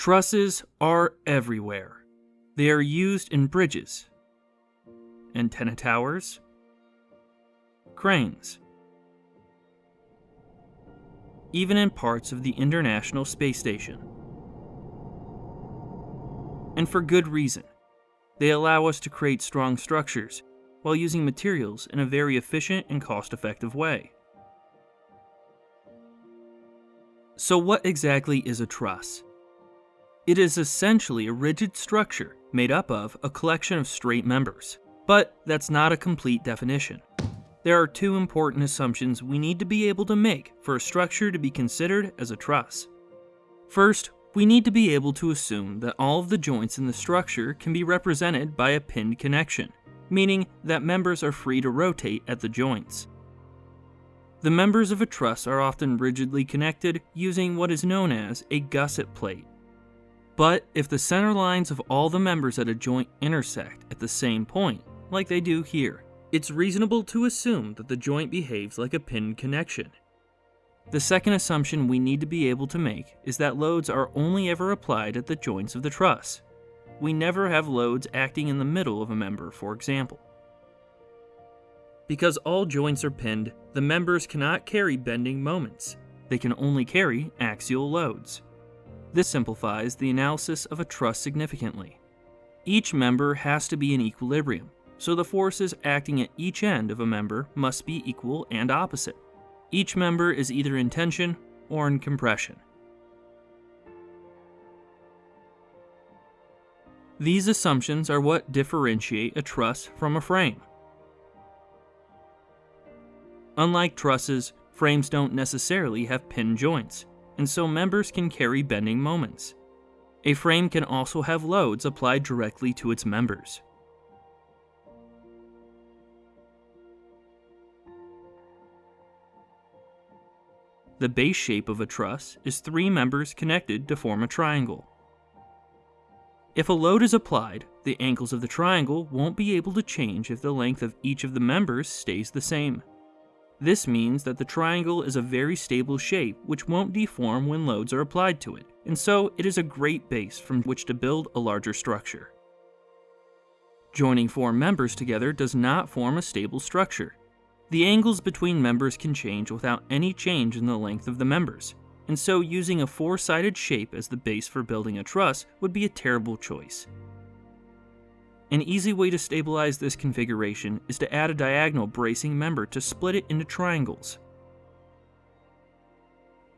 Trusses are everywhere. They are used in bridges, antenna towers, cranes, even in parts of the International Space Station. And for good reason. They allow us to create strong structures while using materials in a very efficient and cost effective way. So, what exactly is a truss? It is essentially a rigid structure made up of a collection of straight members. But that's not a complete definition. There are two important assumptions we need to be able to make for a structure to be considered as a truss. First, we need to be able to assume that all of the joints in the structure can be represented by a pinned connection, meaning that members are free to rotate at the joints. The members of a truss are often rigidly connected using what is known as a gusset plate. But if the center lines of all the members at a joint intersect at the same point, like they do here, it's reasonable to assume that the joint behaves like a pinned connection. The second assumption we need to be able to make is that loads are only ever applied at the joints of the truss. We never have loads acting in the middle of a member, for example. Because all joints are pinned, the members cannot carry bending moments. They can only carry axial loads. This simplifies the analysis of a truss significantly. Each member has to be in equilibrium, so the forces acting at each end of a member must be equal and opposite. Each member is either in tension or in compression. These assumptions are what differentiate a truss from a frame. Unlike trusses, frames don't necessarily have pin joints, and so members can carry bending moments. A frame can also have loads applied directly to its members. The base shape of a truss is three members connected to form a triangle. If a load is applied, the angles of the triangle won't be able to change if the length of each of the members stays the same. This means that the triangle is a very stable shape which won't deform when loads are applied to it, and so it is a great base from which to build a larger structure. Joining four members together does not form a stable structure. The angles between members can change without any change in the length of the members, and so using a four-sided shape as the base for building a truss would be a terrible choice. An easy way to stabilize this configuration is to add a diagonal bracing member to split it into triangles.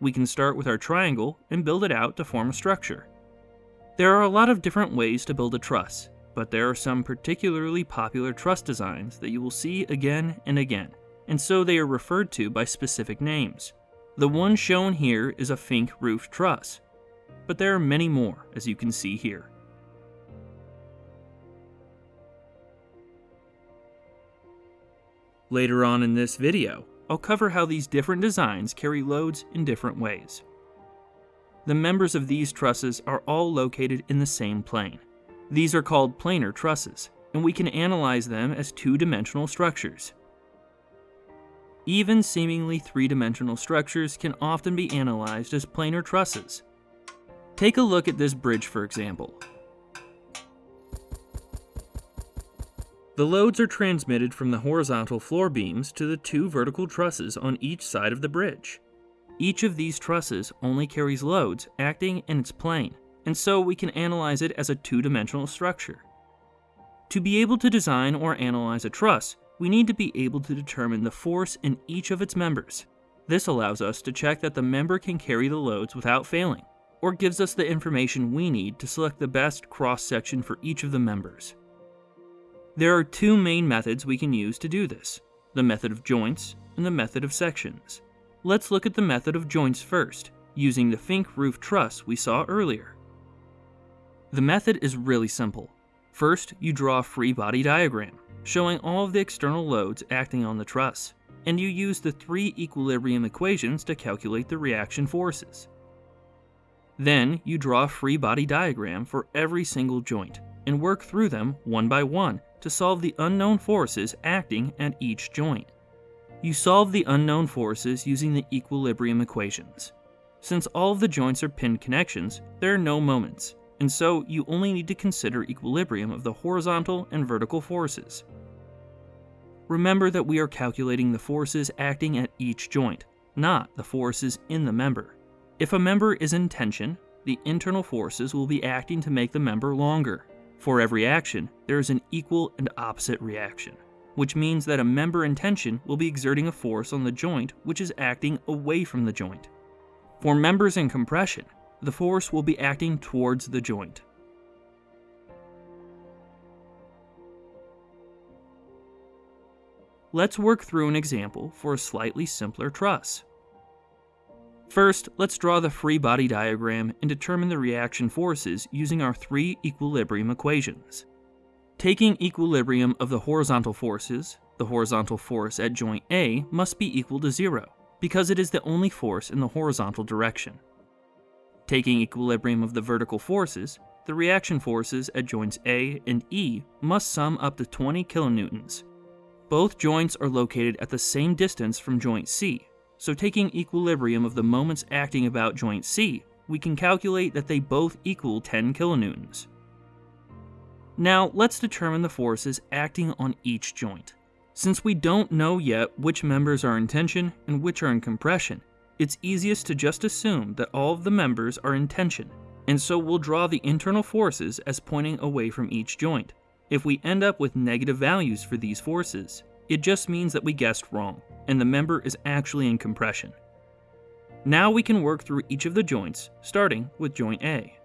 We can start with our triangle and build it out to form a structure. There are a lot of different ways to build a truss, but there are some particularly popular truss designs that you will see again and again, and so they are referred to by specific names. The one shown here is a Fink roof truss, but there are many more as you can see here. Later on in this video, I'll cover how these different designs carry loads in different ways. The members of these trusses are all located in the same plane. These are called planar trusses, and we can analyze them as two-dimensional structures. Even seemingly three-dimensional structures can often be analyzed as planar trusses. Take a look at this bridge for example. The loads are transmitted from the horizontal floor beams to the two vertical trusses on each side of the bridge. Each of these trusses only carries loads acting in its plane, and so we can analyze it as a two-dimensional structure. To be able to design or analyze a truss, we need to be able to determine the force in each of its members. This allows us to check that the member can carry the loads without failing, or gives us the information we need to select the best cross-section for each of the members. There are two main methods we can use to do this, the method of joints and the method of sections. Let's look at the method of joints first, using the Fink roof truss we saw earlier. The method is really simple. First, you draw a free body diagram, showing all of the external loads acting on the truss, and you use the three equilibrium equations to calculate the reaction forces. Then, you draw a free body diagram for every single joint, and work through them one by one to solve the unknown forces acting at each joint. You solve the unknown forces using the equilibrium equations. Since all of the joints are pinned connections, there are no moments, and so you only need to consider equilibrium of the horizontal and vertical forces. Remember that we are calculating the forces acting at each joint, not the forces in the member. If a member is in tension, the internal forces will be acting to make the member longer. For every action, there is an equal and opposite reaction, which means that a member in tension will be exerting a force on the joint which is acting away from the joint. For members in compression, the force will be acting towards the joint. Let's work through an example for a slightly simpler truss. First, let's draw the free body diagram and determine the reaction forces using our three equilibrium equations. Taking equilibrium of the horizontal forces, the horizontal force at joint A must be equal to zero, because it is the only force in the horizontal direction. Taking equilibrium of the vertical forces, the reaction forces at joints A and E must sum up to 20 kilonewtons. Both joints are located at the same distance from joint C, so taking equilibrium of the moments acting about joint C, we can calculate that they both equal 10 kilonewtons. Now let's determine the forces acting on each joint. Since we don't know yet which members are in tension and which are in compression, it's easiest to just assume that all of the members are in tension, and so we'll draw the internal forces as pointing away from each joint. If we end up with negative values for these forces, it just means that we guessed wrong, and the member is actually in compression. Now we can work through each of the joints, starting with joint A.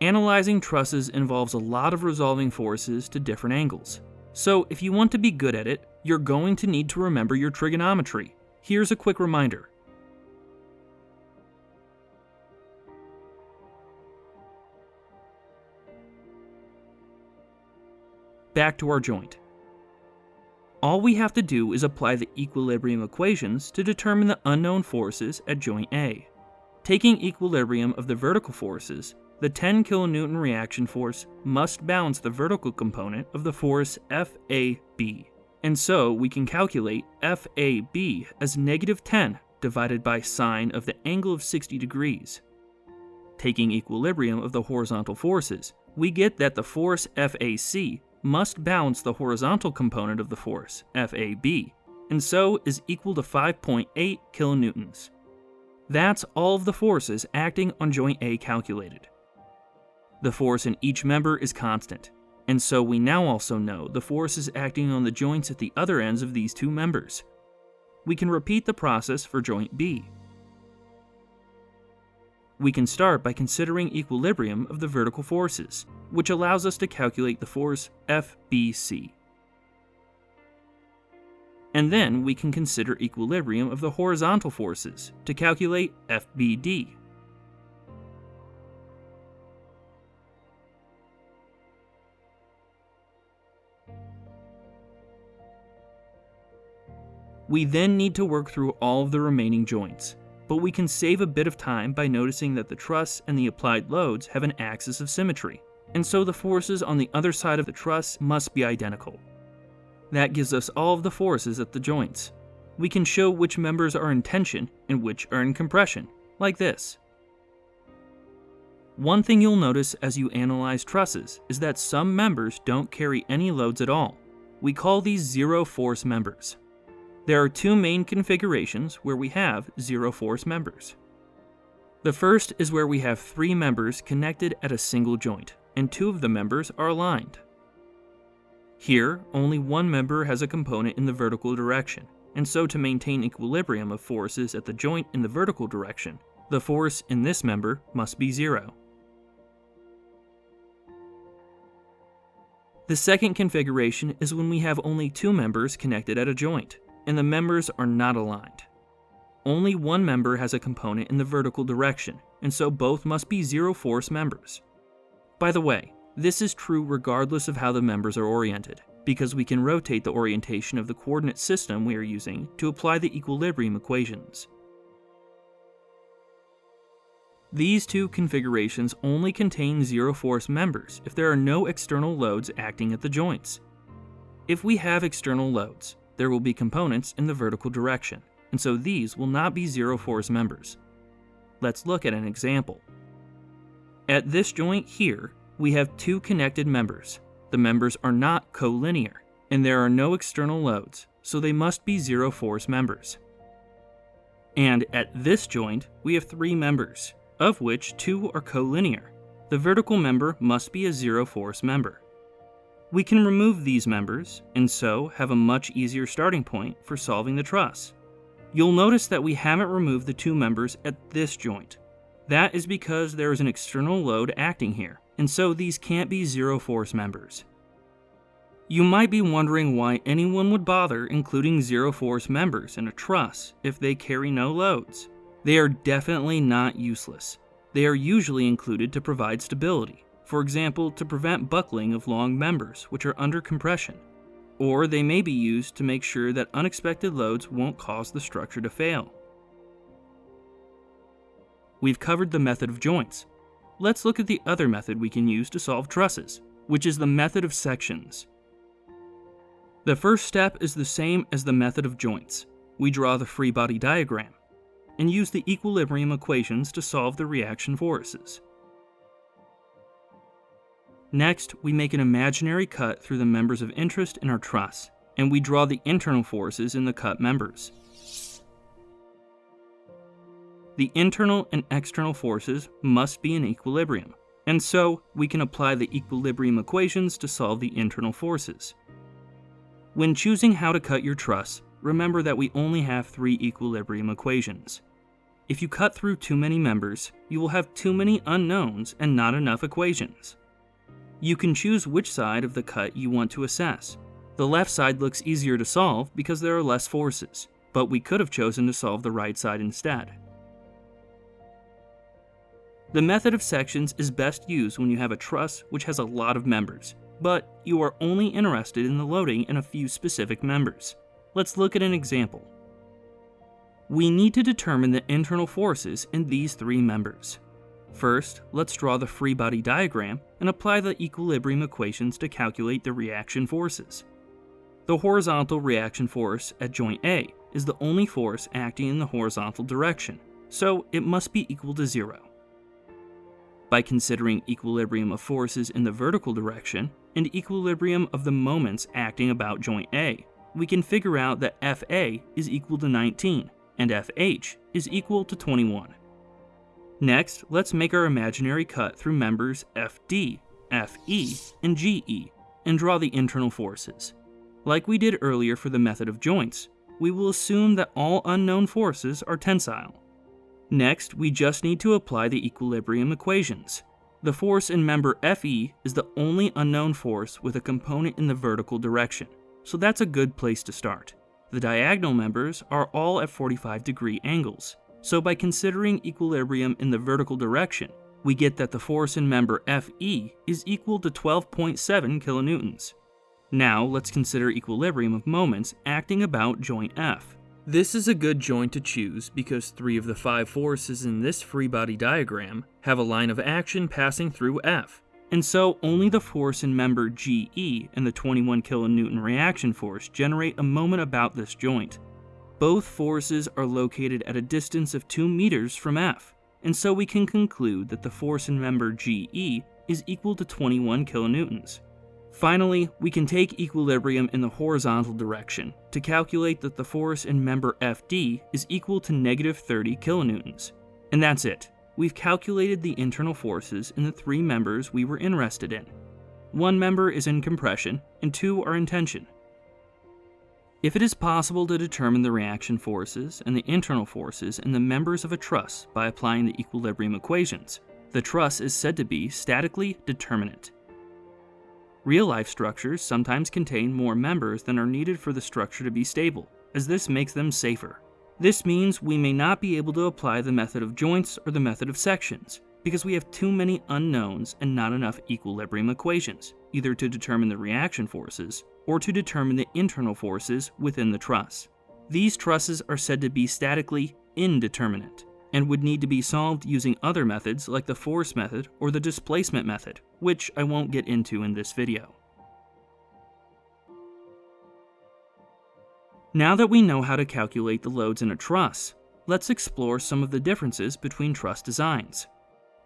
Analyzing trusses involves a lot of resolving forces to different angles. So if you want to be good at it, you're going to need to remember your trigonometry. Here's a quick reminder. Back to our joint. All we have to do is apply the equilibrium equations to determine the unknown forces at joint A. Taking equilibrium of the vertical forces, the 10 kilonewton reaction force must balance the vertical component of the force FAB. And so we can calculate FAB as negative 10 divided by sine of the angle of 60 degrees. Taking equilibrium of the horizontal forces, we get that the force FAC must balance the horizontal component of the force, FAB, and so is equal to 5.8 kilonewtons. That's all of the forces acting on joint A calculated. The force in each member is constant, and so we now also know the forces acting on the joints at the other ends of these two members. We can repeat the process for joint B. We can start by considering equilibrium of the vertical forces, which allows us to calculate the force FBC. And then we can consider equilibrium of the horizontal forces to calculate FBD. We then need to work through all of the remaining joints, but we can save a bit of time by noticing that the truss and the applied loads have an axis of symmetry, and so the forces on the other side of the truss must be identical. That gives us all of the forces at the joints. We can show which members are in tension and which are in compression, like this. One thing you'll notice as you analyze trusses is that some members don't carry any loads at all. We call these zero force members. There are two main configurations where we have zero force members. The first is where we have three members connected at a single joint, and two of the members are aligned. Here, only one member has a component in the vertical direction, and so to maintain equilibrium of forces at the joint in the vertical direction, the force in this member must be zero. The second configuration is when we have only two members connected at a joint and the members are not aligned. Only one member has a component in the vertical direction, and so both must be zero force members. By the way, this is true regardless of how the members are oriented, because we can rotate the orientation of the coordinate system we are using to apply the equilibrium equations. These two configurations only contain zero force members if there are no external loads acting at the joints. If we have external loads, there will be components in the vertical direction, and so these will not be zero force members. Let's look at an example. At this joint here, we have two connected members. The members are not collinear, and there are no external loads, so they must be zero force members. And at this joint, we have three members, of which two are collinear. The vertical member must be a zero force member. We can remove these members, and so have a much easier starting point for solving the truss. You'll notice that we haven't removed the two members at this joint. That is because there is an external load acting here, and so these can't be zero force members. You might be wondering why anyone would bother including zero force members in a truss if they carry no loads. They are definitely not useless. They are usually included to provide stability, for example, to prevent buckling of long members which are under compression. Or they may be used to make sure that unexpected loads won't cause the structure to fail. We've covered the method of joints. Let's look at the other method we can use to solve trusses, which is the method of sections. The first step is the same as the method of joints. We draw the free body diagram and use the equilibrium equations to solve the reaction forces. Next, we make an imaginary cut through the members of interest in our truss, and we draw the internal forces in the cut members. The internal and external forces must be in equilibrium, and so we can apply the equilibrium equations to solve the internal forces. When choosing how to cut your truss, remember that we only have three equilibrium equations. If you cut through too many members, you will have too many unknowns and not enough equations. You can choose which side of the cut you want to assess. The left side looks easier to solve because there are less forces, but we could have chosen to solve the right side instead. The method of sections is best used when you have a truss which has a lot of members, but you are only interested in the loading in a few specific members. Let's look at an example. We need to determine the internal forces in these three members. First, let's draw the free body diagram and apply the equilibrium equations to calculate the reaction forces. The horizontal reaction force at joint A is the only force acting in the horizontal direction, so it must be equal to zero. By considering equilibrium of forces in the vertical direction and equilibrium of the moments acting about joint A, we can figure out that FA is equal to 19 and FH is equal to 21. Next, let's make our imaginary cut through members FD, FE, and GE, and draw the internal forces. Like we did earlier for the method of joints, we will assume that all unknown forces are tensile. Next, we just need to apply the equilibrium equations. The force in member Fe is the only unknown force with a component in the vertical direction, so that's a good place to start. The diagonal members are all at 45 degree angles, so by considering equilibrium in the vertical direction, we get that the force in member Fe is equal to 12.7 kilonewtons. Now let's consider equilibrium of moments acting about joint F. This is a good joint to choose because three of the five forces in this free body diagram have a line of action passing through F, and so only the force in member GE and the 21 kilonewton reaction force generate a moment about this joint. Both forces are located at a distance of 2 meters from F, and so we can conclude that the force in member GE is equal to 21 kilonewtons. Finally, we can take equilibrium in the horizontal direction to calculate that the force in member FD is equal to negative 30 kilonewtons. And that's it. We've calculated the internal forces in the three members we were interested in. One member is in compression, and two are in tension. If it is possible to determine the reaction forces and the internal forces in the members of a truss by applying the equilibrium equations, the truss is said to be statically determinate. Real life structures sometimes contain more members than are needed for the structure to be stable, as this makes them safer. This means we may not be able to apply the method of joints or the method of sections, because we have too many unknowns and not enough equilibrium equations, either to determine the reaction forces or to determine the internal forces within the truss. These trusses are said to be statically indeterminate and would need to be solved using other methods like the force method or the displacement method, which I won't get into in this video. Now that we know how to calculate the loads in a truss, let's explore some of the differences between truss designs.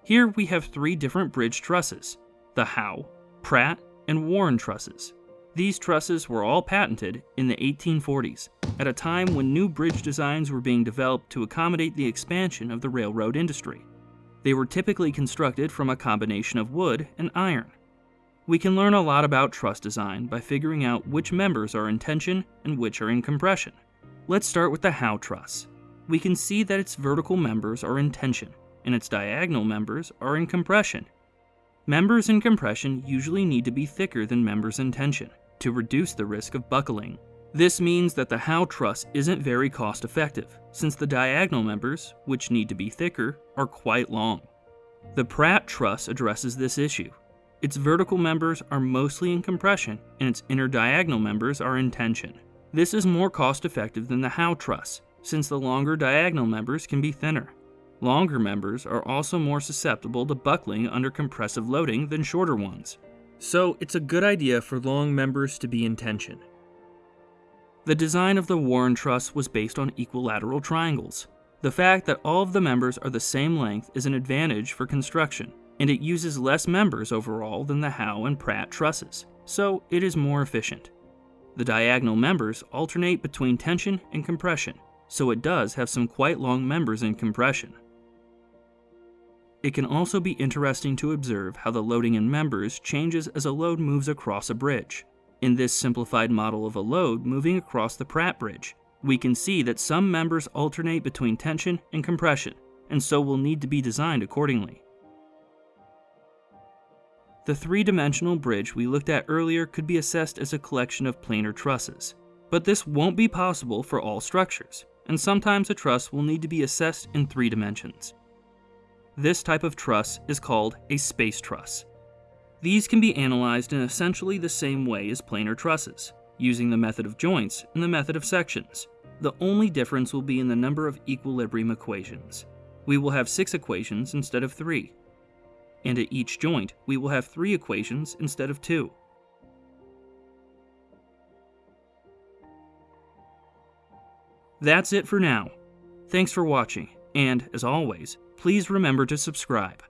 Here we have three different bridge trusses, the Howe, Pratt, and Warren trusses. These trusses were all patented in the 1840s, at a time when new bridge designs were being developed to accommodate the expansion of the railroad industry. They were typically constructed from a combination of wood and iron. We can learn a lot about truss design by figuring out which members are in tension and which are in compression. Let's start with the Howe truss. We can see that its vertical members are in tension, and its diagonal members are in compression. Members in compression usually need to be thicker than members in tension to reduce the risk of buckling. This means that the Howe truss isn't very cost effective, since the diagonal members, which need to be thicker, are quite long. The Pratt truss addresses this issue its vertical members are mostly in compression, and its inner diagonal members are in tension. This is more cost effective than the Howe truss, since the longer diagonal members can be thinner. Longer members are also more susceptible to buckling under compressive loading than shorter ones. So it's a good idea for long members to be in tension. The design of the Warren truss was based on equilateral triangles. The fact that all of the members are the same length is an advantage for construction, and it uses less members overall than the Howe and Pratt trusses, so it is more efficient. The diagonal members alternate between tension and compression, so it does have some quite long members in compression. It can also be interesting to observe how the loading in members changes as a load moves across a bridge. In this simplified model of a load moving across the Pratt bridge, we can see that some members alternate between tension and compression, and so will need to be designed accordingly. The three-dimensional bridge we looked at earlier could be assessed as a collection of planar trusses. But this won't be possible for all structures, and sometimes a truss will need to be assessed in three dimensions. This type of truss is called a space truss. These can be analyzed in essentially the same way as planar trusses, using the method of joints and the method of sections. The only difference will be in the number of equilibrium equations. We will have six equations instead of three, and at each joint we will have three equations instead of two. That's it for now. Thanks for watching, and as always, please remember to subscribe.